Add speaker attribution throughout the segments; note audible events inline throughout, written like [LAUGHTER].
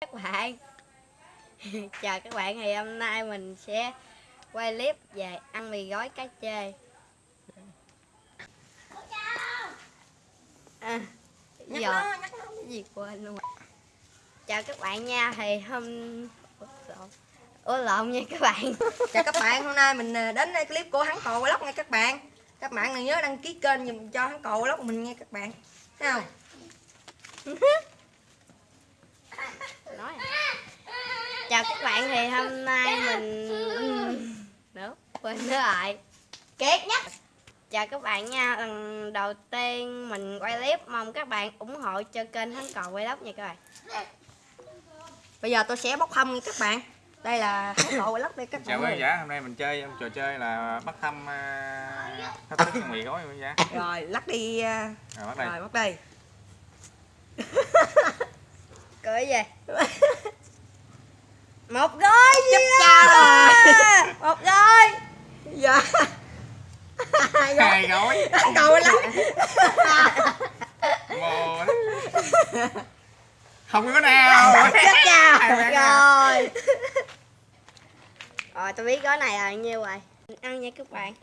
Speaker 1: các bạn. [LAUGHS] Chào các bạn thì hôm nay mình sẽ quay clip về ăn mì gói cá chê. À, giờ gì quên luôn. Chào các bạn nha thì hôm Ủa, lộn nha các bạn. [LAUGHS]
Speaker 2: Chào các bạn, hôm nay mình à, đến clip của hắn cò vlog nha các bạn. Các bạn đừng nhớ đăng ký kênh dùm cho hắn cò vlog mình nha các bạn. Thấy không? [LAUGHS]
Speaker 1: nói. À. chào các bạn thì hôm nay mình nữa quên nữa rồi.
Speaker 2: Kiệt nhắc
Speaker 1: chào các bạn nha lần đầu tiên mình quay clip mong các bạn ủng hộ cho kênh hắn cò quay lóc nha các bạn.
Speaker 2: Bây giờ tôi sẽ bóc thăm các bạn. Đây là hắn cò vlog đây các
Speaker 3: Chào
Speaker 2: bạn
Speaker 3: quý giả, hôm nay mình chơi trò chơi là bắt thăm uh, thách thức mì gói quý giả.
Speaker 2: Rồi, lắc đi à,
Speaker 3: Rồi bắt đây.
Speaker 2: Rồi, bắt đây [LAUGHS]
Speaker 1: cười gì [LAUGHS] một gói gì
Speaker 2: cha
Speaker 1: đó.
Speaker 2: rồi.
Speaker 1: một gói
Speaker 2: Dạ. Hai gói
Speaker 3: Hai gói. Mồ đó. Không có nào.
Speaker 1: chắc chào
Speaker 3: Hai bạn
Speaker 1: rồi. rồi. Tôi biết gói này là nhiêu rồi? Ăn nha các bạn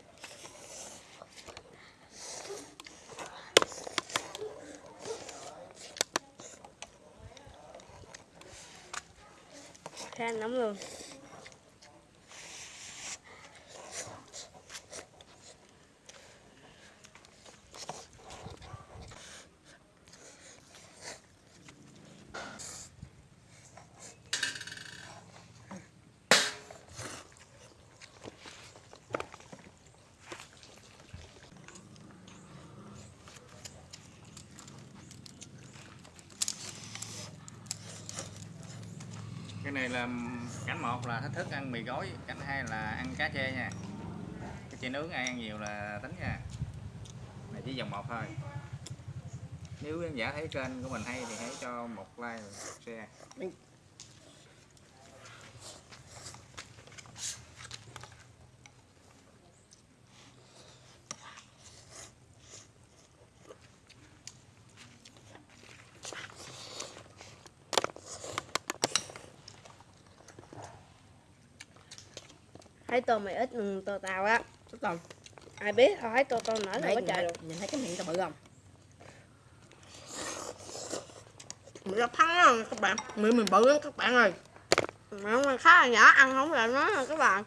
Speaker 1: khá nóng luôn
Speaker 3: Cái này là cánh một là thách thức ăn mì gói, cánh hai là ăn cá chê nha. Cái chê nướng ai ăn nhiều là tính nha. Này chỉ dòng một thôi. Nếu khán giả thấy kênh của mình hay thì hãy cho một like, một share.
Speaker 1: Thấy tô mày ít ừ, tô tao á.
Speaker 2: Tốt rồi
Speaker 1: ai biết thôi thấy tô tô nở là
Speaker 2: nhìn,
Speaker 1: trời luôn.
Speaker 2: nhìn thấy cái miệng tao bự không? Mình ra thắng á các bạn? Miệng mình bự lắm các bạn ơi.
Speaker 1: Mà nó khá là nhỏ ăn không lại nó nè các bạn.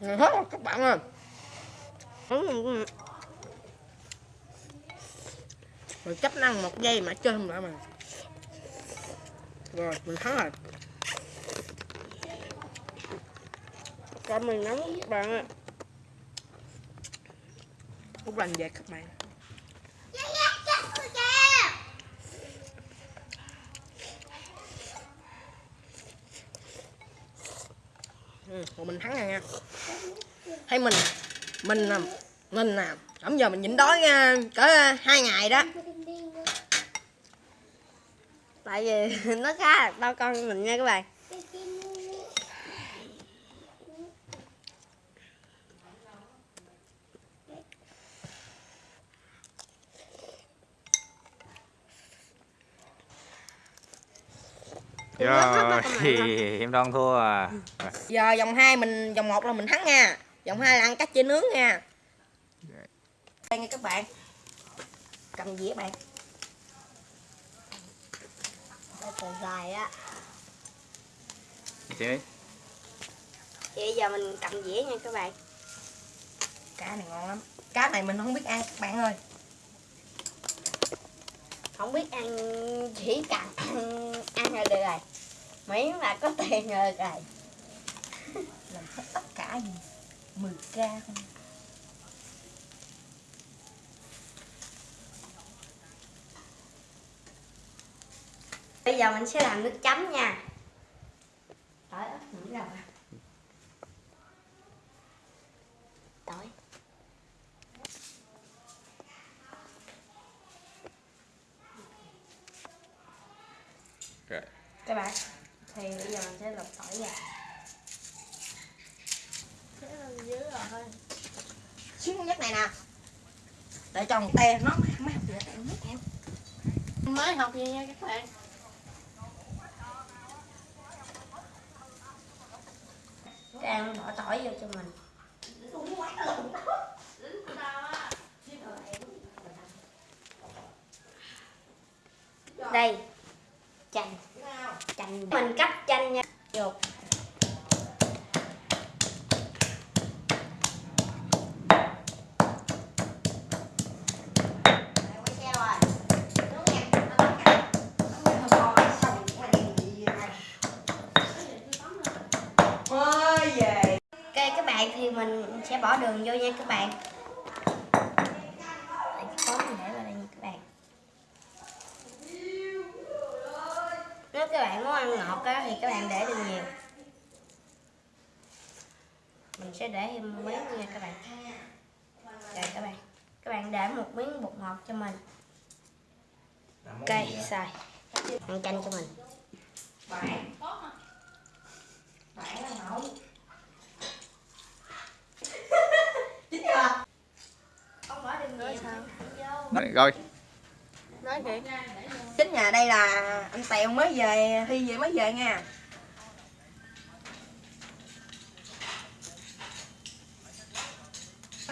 Speaker 2: Ngon hết rồi các bạn ơi. Mình chấp năng một giây mà chơi không lại mà. Rồi mình thắng rồi
Speaker 1: con mình nóng lắm các bạn ạ,
Speaker 2: Phúc lành về các bạn. Ừ, rồi mình thắng rồi nha Thấy mình Mình nè Mình nè Hôm giờ mình nhịn đói nha Cỡ hai ngày đó.
Speaker 1: Tại vì [LAUGHS] nó khá là to con mình nha các bạn.
Speaker 3: Rồi, em đoan thua à.
Speaker 2: Giờ vòng 2 mình Vòng 1 là mình thắng nha. Vòng 2 là ăn cá chê nướng nha. Đây nha các bạn. Cầm dĩa bạn.
Speaker 1: Đây dài á.
Speaker 3: Chị.
Speaker 1: Vậy giờ mình cầm dĩa nha các bạn.
Speaker 2: Cá này ngon lắm. Cá này mình không biết ăn các bạn ơi.
Speaker 1: Không biết ăn chỉ cần ăn, ăn là được rồi Miễn là có tiền được rồi
Speaker 2: Làm hết tất cả gì? 10k không?
Speaker 1: Bây giờ mình sẽ làm nước chấm nha. Tỏi ớt nữa rồi Tỏi
Speaker 3: Rồi.
Speaker 1: Các bạn Thì bây giờ mình sẽ lọc tỏi ra Thế lên dưới rồi thôi.
Speaker 2: Xíu nhất này nè. Để cho một te nó học nữa em mới học gì nha các bạn?
Speaker 1: Trang bỏ tỏi vô cho mình. Đây. Chanh Chanh Mình cắt chanh nha. Bạn thì mình sẽ bỏ đường vô nha các bạn Đây, cái cối mình để vào đây nha các bạn Nếu các bạn muốn ăn ngọt á, thì các bạn để đường nhiều. Mình sẽ để thêm miếng nha các bạn. Rồi các bạn. Các bạn để một miếng bột ngọt cho mình. Ok, xài. Ăn chanh cho mình.
Speaker 2: Bạn bạn là nấu chính [LAUGHS] chưa?
Speaker 1: Không bỏ đường nhiều sao?
Speaker 3: rồi
Speaker 2: nói kìa. Chính nhà đây là anh tèo mới về thi về mới về nha.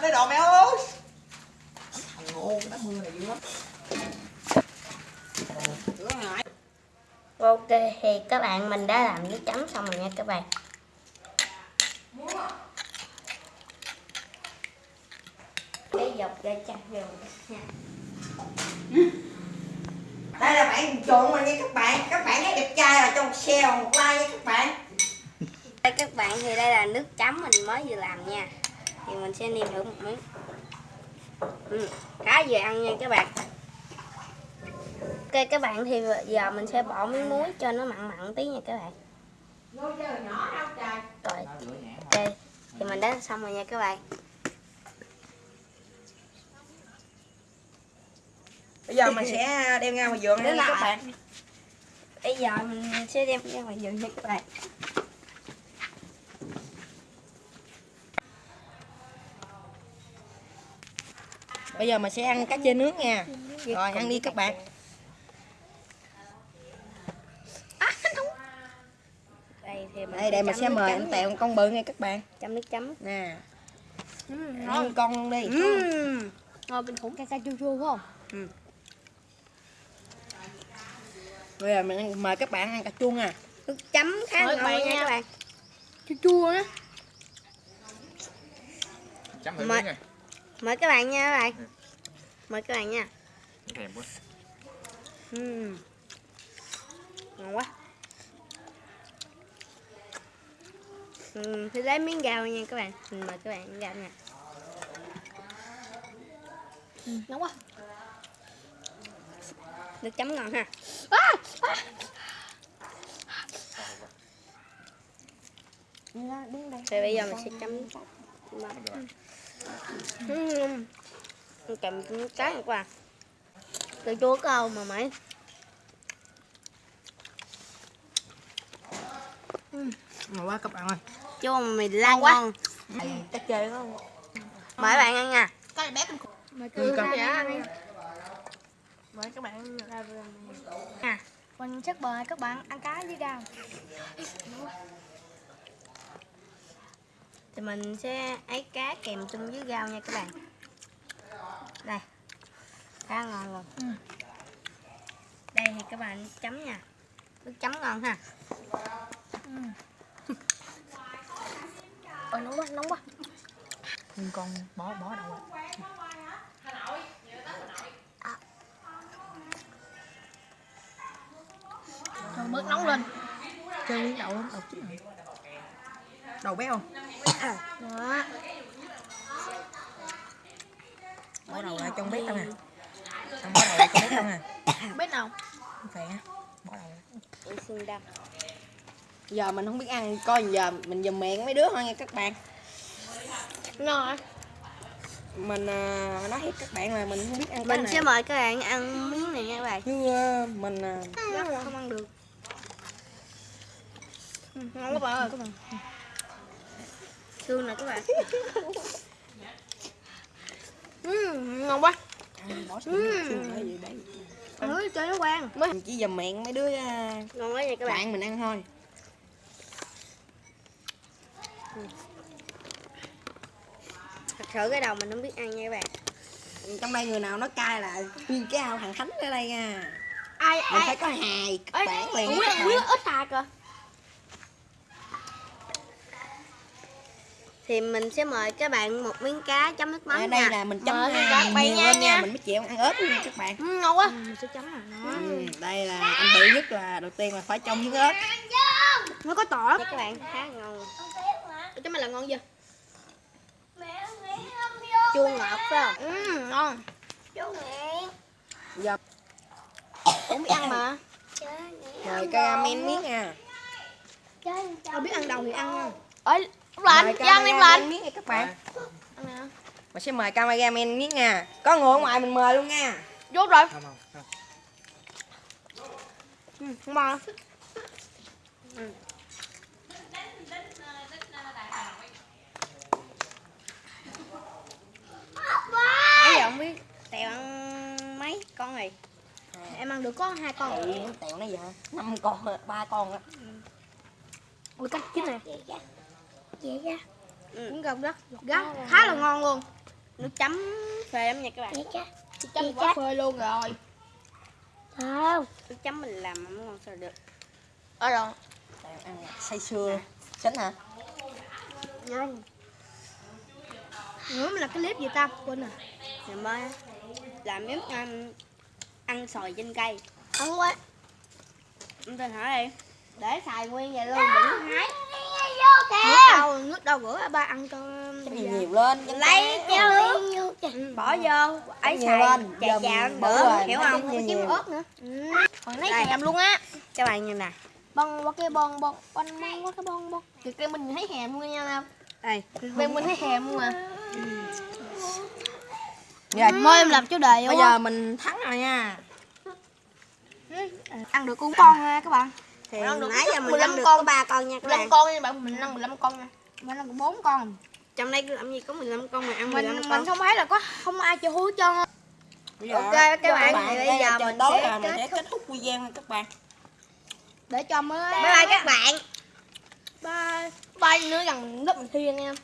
Speaker 2: Đây đồ mẹ ơi. Thằng ngu đá mưa này dữ lắm.
Speaker 1: Ok thì các bạn mình đã làm nước chấm xong rồi nha các bạn. Cái dọc ra chặt rồi nha
Speaker 2: đây là bạn trộn rồi nha các bạn. Các bạn thấy đẹp trai một share và một like nha các bạn.
Speaker 1: Đây các bạn thì đây là nước chấm mình mới vừa làm nha. Thì mình sẽ nêm thử một miếng. Ừ, khá vừa ăn nha các bạn. Ok các bạn thì giờ mình sẽ bỏ miếng muối cho nó mặn mặn tí nha các bạn. Rồi ok. Thì mình đã xong rồi nha các bạn
Speaker 2: bây giờ mình sẽ đem ra ngoài vườn
Speaker 1: Đến
Speaker 2: nha các bạn.
Speaker 1: Bây giờ mình sẽ đem ra ngoài vườn nha các bạn.
Speaker 2: Bây giờ mình sẽ ăn cá chê nướng nha. Rồi ăn đi các bạn.
Speaker 1: Đây thì mình
Speaker 2: đây đây mình sẽ mời anh tèo một con bự nha các bạn.
Speaker 1: Chấm nước chấm.
Speaker 2: Nè.
Speaker 1: Uhm,
Speaker 2: ăn con đi.
Speaker 1: Uhm. Ngon bên khủng. Ca ca chua chua phải không?
Speaker 2: Bây giờ mình ăn- mời các bạn ăn cà chua nha
Speaker 1: Nước chấm khá
Speaker 2: Mời
Speaker 1: ngon nha các bạn. Chua chua á.
Speaker 3: chấm thử
Speaker 1: Mời- Mời các bạn nha các bạn. Mời các bạn nha.
Speaker 3: thèm quá
Speaker 1: Uhm. Ngon quá. Uhm, thì lấy miếng gạo nha các bạn. Mình mời các bạn ăn gạo nha. ngon quá. Nước chấm ngon ha. Thì bây giờ mình sẽ chấm. Cầm cái quả Từ chúa câu mà mấy
Speaker 2: ngon quá các bạn ơi.
Speaker 1: Chua mà mì lan
Speaker 2: quá.
Speaker 1: ngon.
Speaker 2: Cá chê đó
Speaker 1: Mời bạn ăn nha.
Speaker 2: Cái bé
Speaker 1: Mời
Speaker 2: Ừ, con.
Speaker 1: Mời các bạn. Nha. Mình chắc mời các bạn? Ăn cá với rau. Thì mình sẽ ấy cá kèm chung với rau nha các bạn. Đây. Khá ngon luôn. Đây thì các bạn chấm nha. Nước chấm ngon ha. Ôi nóng quá, nóng quá.
Speaker 2: Nhưng con bỏ bỏ đầu
Speaker 1: Rồi bớt nóng lên.
Speaker 2: Chơi miếng đầu lắm đầu chín rồi đầu béo không?
Speaker 1: Đó
Speaker 2: bỏ đầu lại trong bếp đâu nè không bỏ đầu lại trong bếp đâu nè
Speaker 1: Biết nào?
Speaker 2: Không phải á bỏ đầu
Speaker 1: đâm
Speaker 2: giờ mình không biết ăn coi giờ mình dùm miệng mấy đứa thôi nha các bạn.
Speaker 1: Ngon
Speaker 2: mình à, nói thiệt các bạn là mình không biết ăn cái
Speaker 1: Mình
Speaker 2: này.
Speaker 1: sẽ mời các bạn ăn miếng này nha các bạn.
Speaker 2: Chứ à, mình à,
Speaker 1: không ăn được [LAUGHS] Ừ, Ngon quá bạn ơi. Thương nè các bạn. Uhm, Ngon quá.
Speaker 2: Xương xương đấy
Speaker 1: Ôi, cho nó quen
Speaker 2: mình chỉ dầm miệng mấy đứa à,
Speaker 1: ngon quá nha các bạn.
Speaker 2: bạn mình ăn thôi.
Speaker 1: Thật sự cái đầu mình không biết ăn nha các bạn.
Speaker 2: Trong đây người nào nói cay là nguyên cái ao thằng thánh ở đây nha.
Speaker 1: Ai
Speaker 2: mình
Speaker 1: ai
Speaker 2: phải có hài bản liền các bạn.
Speaker 1: ít hạt à thì mình sẽ mời các bạn một miếng cá chấm nước mắm
Speaker 2: ở đây
Speaker 1: nha
Speaker 2: là mình chấm
Speaker 1: Mời
Speaker 2: à,
Speaker 1: các bạn nha,
Speaker 2: nha mình mới chịu ăn ớt nha các bạn.
Speaker 1: Ừ, ngon quá. Mình sẽ chấm là nó.
Speaker 2: Ừ, đây là anh bự nhất là đầu tiên là phải trong miếng ớt.
Speaker 1: Nó có tỏi. Các bạn khá ngon.
Speaker 4: Chứ mày là ngon chưa?
Speaker 1: chua ngọt phải không?
Speaker 4: Ừ, ngon.
Speaker 2: Giờ
Speaker 1: cũng biết ăn mà.
Speaker 2: Mời caramel miếng nha.
Speaker 1: Ai biết ăn đầu thì ăn nha
Speaker 4: Ơi, lúc lạnh, ăn em lạnh
Speaker 2: miếng nha các bạn. Mình sẽ mời caramel miếng nha. Có người ở ngoài mình mời luôn nha.
Speaker 4: Vô rồi.
Speaker 3: Không không không
Speaker 1: ừ, ngon Nãy giờ không biết Tèo ăn mấy con này. Em ăn được có hai con.
Speaker 2: Tẹo nó giờ năm con ba con á.
Speaker 1: Ui cắt chín nè ừ. Cũng gần đất Gắt khá là ngon luôn. Nước chấm phê lắm nha các bạn.
Speaker 4: Chắc quá phơi luôn rồi.
Speaker 1: Không. Nước chấm mình làm mà không ngon sao được.
Speaker 4: Ở rồi
Speaker 2: tẹo ăn say sưa. Xính hả?
Speaker 1: Ngon. Nữa mình làm cái clip gì ta? Quên rồi. Ngày mai làm giống ăn, ăn sòi trên cây.
Speaker 4: Ăn quá.
Speaker 1: Em tên hỏi đi. Để xài nguyên vậy luôn, đừng hái
Speaker 4: Nước
Speaker 1: Nước đâu, nước đâu bữa ba ăn cho
Speaker 2: Chắc nhiều nhiều lên
Speaker 1: Lấy chứ ừ, Bỏ vô, ấy
Speaker 2: nhiều
Speaker 1: xài
Speaker 2: lên,
Speaker 1: chà chà bữa,
Speaker 2: bỏ rồi,
Speaker 1: hiểu không? chim
Speaker 2: nhiều.
Speaker 1: ớt nữa.
Speaker 4: Còn lấy hèm luôn á?
Speaker 1: Các bạn nhìn nè.
Speaker 4: Bông qua cái bông bông Bông bông qua cái bông bông. Thì cái mình thấy hèm luôn nha Nam
Speaker 1: Đây.
Speaker 4: Bên mình thấy hèm luôn à.
Speaker 2: Rồi,
Speaker 4: Mời em làm chủ đề
Speaker 2: bây giờ mình thắng rồi nha.
Speaker 1: Ăn được con con ha các bạn Thì
Speaker 4: Ăn được
Speaker 1: nãy giờ mình
Speaker 4: 15
Speaker 1: ăn được
Speaker 4: con.
Speaker 1: có 3 con nha các
Speaker 4: 15
Speaker 1: bạn.
Speaker 4: con nha bạn, mình ăn 15 con nha.
Speaker 1: Mình ăn được 4 con. Trong đây làm gì có 15 con mà ăn 15
Speaker 4: Mình
Speaker 1: con?
Speaker 4: mình không thấy là có không ai chơi hú
Speaker 2: giờ-
Speaker 1: Ok, các bạn, thì bây giờ mình sẽ
Speaker 2: là mình
Speaker 1: kết
Speaker 2: sẽ kết thúc video nha các bạn.
Speaker 4: Để cho mới
Speaker 1: Bye bye các bạn.
Speaker 4: Bye Bye nữa gần lớp mình thi nha. em